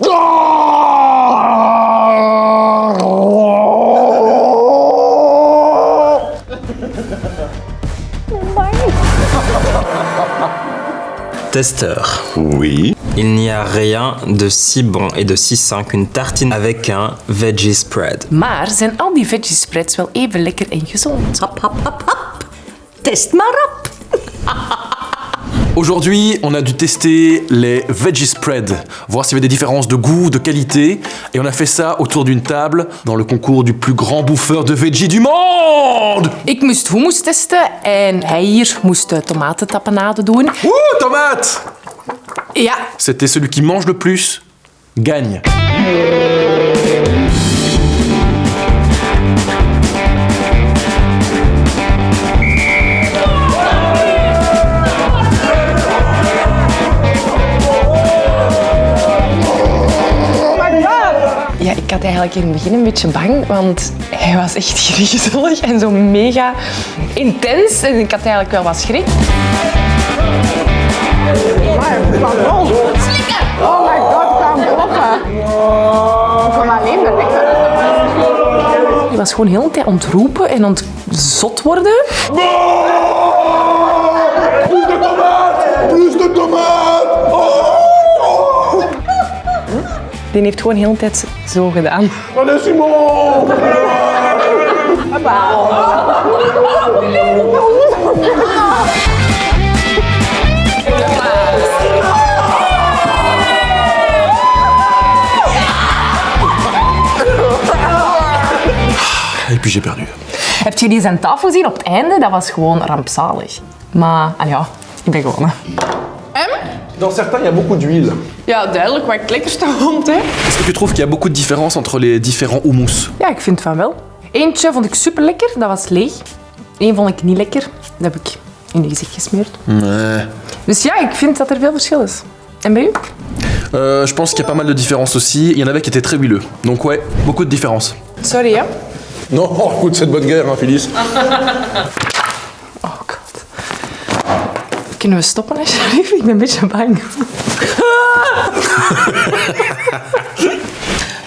Testeur. Oui. Il n'y a rien de si bon et de si sain qu'une tartine avec un veggie spread. Maar zijn al die veggie spreads wel even lekker en gezond? Hop, hop, hop, hop. Test maar op. Aujourd'hui, on a dû tester les veggie spread, voir s'il y avait des différences de goût, de qualité, et on a fait ça autour d'une table dans le concours du plus grand bouffeur de veggie du monde. Ik moest hummus testen en hij hier moest de tomatentapenade doen. Ouh, tomate Ja, C'était celui qui mange le plus gagne. Eigenlijk in het begin een beetje bang, want hij was echt griezelig en zo mega intens. En ik had eigenlijk wel wat schrik. Hij was gewoon heel de tijd ontroepen en ontzot worden. Plus Die heeft gewoon heel de tijd zo gedaan. Allez Simon Et puis j'ai perdu. Heb je die zijn tafel gezien op het einde? Dat was gewoon rampzalig. Maar, al ja, ik ben gewonnen. Dans certains, il y a beaucoup d'huile. Ja, duidelijk wat ik lekkerste vond, hè. Est-ce que tu trouves qu'il y a beaucoup de différences entre les différents houmous? Ja, ik vind van wel. Eentje vond ik super lekker, dat was leeg. Eén vond ik niet lekker, dat heb ik in je gezicht gesmeerd. Ouais. Dus ja, ik vind dat er veel verschil is. En bij u? Euh, je pense qu'il y a pas mal de différences aussi. Il y en avait qui étaient très huileux. Donc ouais, beaucoup de différences. Sorry, hè? Non, écoute, c'est de bonne guerre, hein, Phyllis. Kunnen we stoppen, alsjeblieft? Ik ben een beetje bang.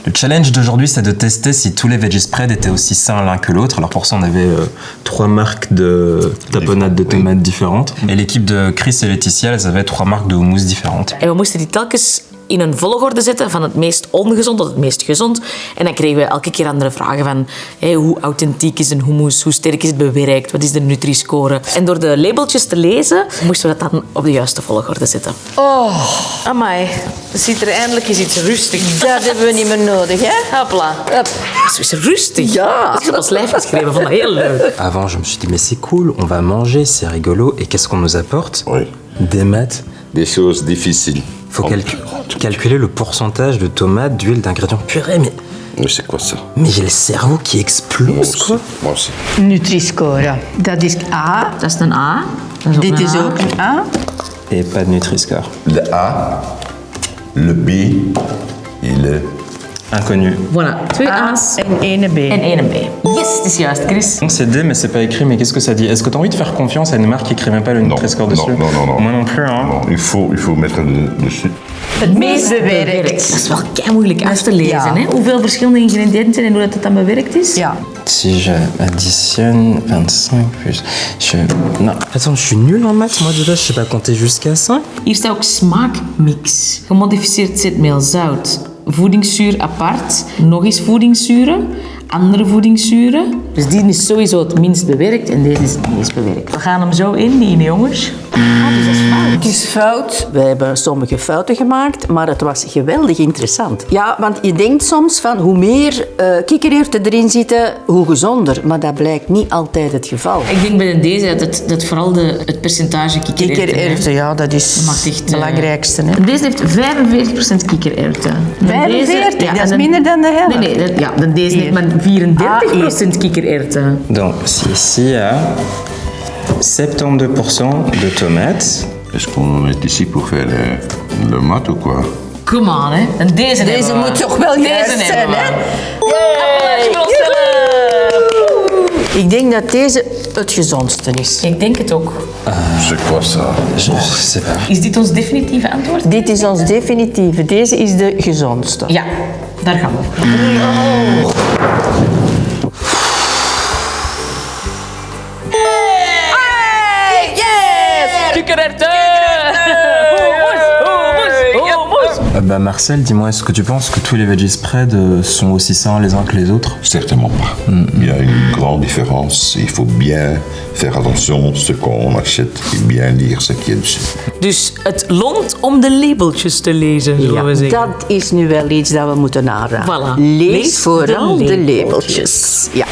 Le challenge d'aujourd'hui, c'est de tester si tous les veggie spreads étaient aussi sains l'un que l'autre. Alors pour ça, on avait euh, trois marques de tapenade de tomates différentes. Et l'équipe de Chris et Laetitia, elles avaient trois marques de houmous différentes. En we moesten die telkens in een volgorde zetten van het meest ongezond tot het meest gezond. En dan kregen we elke keer andere vragen van hé, hoe authentiek is een hummus, hoe sterk is het bewerkt, wat is de Nutri-score. En door de labeltjes te lezen, moesten we dat dan op de juiste volgorde zetten. Oh, amai. Er zit er eindelijk eens iets rustig. Dat hebben we niet meer nodig, hè? Hopla. Hup. Zo is rustig. Ja. Ik heb ons lijf geschreven, vond dat heel leuk. Avant, je me suis dit, mais c'est cool, on va manger, c'est rigolo. Et qu'est-ce qu'on nous apporte Oui. Des maths. Des choses difficiles. Faut calcu- calculer le pourcentage de tomates, d'huile, d'ingrédients purée, mais, Mais c'est quoi ça? mais j'ai le cerveau qui Moi explose, aussi. quoi. Moi aussi. Nutri-score. Dat is A. Dat is een A. Dat Dit een is A. ook een A. Et pas de Nutri-Score. Le A, le B et le... Inconnu. Voilà, A A's en ene B. en één B. Yes, is juist, Chris. Donc c'est D, mais c'est pas écrit, mais qu'est-ce que ça dit? Est-ce que tu as envie de faire confiance à une marque qui écrit même pas le Nutri-Score non, dessus? Non, non, non. Moi non plus, hein. Non, il faut, il faut mettre le dessus. Het meest Dat bewerkt. is wel kei moeilijk af te lezen, Ja. hè? Hoeveel verschillende ingrediënten zijn en hoe dat het dan bewerkt is? Ja. Si je additionne 25 plus... Je... Non. Attends, je suis nul en maths. Moi, déjà, je sais pas compter jusqu'à 5. Hier staat ook smaakmix. Gemodificeerd zetmeel, zout, voedingszuur apart, nog eens voedingszuren, andere voedingszuren. Dus die is sowieso het minst bewerkt en deze is het meest bewerkt. We gaan hem zo indienen, jongens. Het is fout. We hebben sommige fouten gemaakt, maar het was geweldig interessant. Ja, want je denkt soms van hoe meer eh kikkererwten erin zitten, hoe gezonder. Maar dat blijkt niet altijd het geval. Ik denk bij deze dat het, dat vooral de, het percentage kikkererwten... Kikkererwten, ja, dat is Dat het eh, belangrijkste. Hè. Deze heeft 45% kikkererwten. En 45? deze- ja, dat is minder dan de helft. Nee, nee, dat- ja, dan deze maar 34% kikkererwten. Donc, ici, il y a 72% de tomates. Est-ce qu'on est ici pour faire le, le mat ou quoi Come on, hè. En deze Deze moet toch wel Deze juist zijn, hè? Ik denk dat deze het gezondste is. Ik denk het ook. C'est quoi ça Je sais pas. Is dit ons definitieve antwoord? Dit is ons definitieve. Deze is de gezondste. Ja, daar gaan we. Euh, bah, Marcel, dis-moi, est-ce que tu penses que tous les veggie spreads euh, sont aussi sains les uns que les autres? Certainement pas. Il y a une grande différence. Il faut bien faire attention à ce qu'on achète et bien lire ce qui est dessus. Dus het loont om de labeltjes te lezen, zullen Ja, we zeggen. dat is nu wel iets dat we moeten aanraden. Voilà. Lees, Lees vooral de labeltjes. labeltjes. Ja.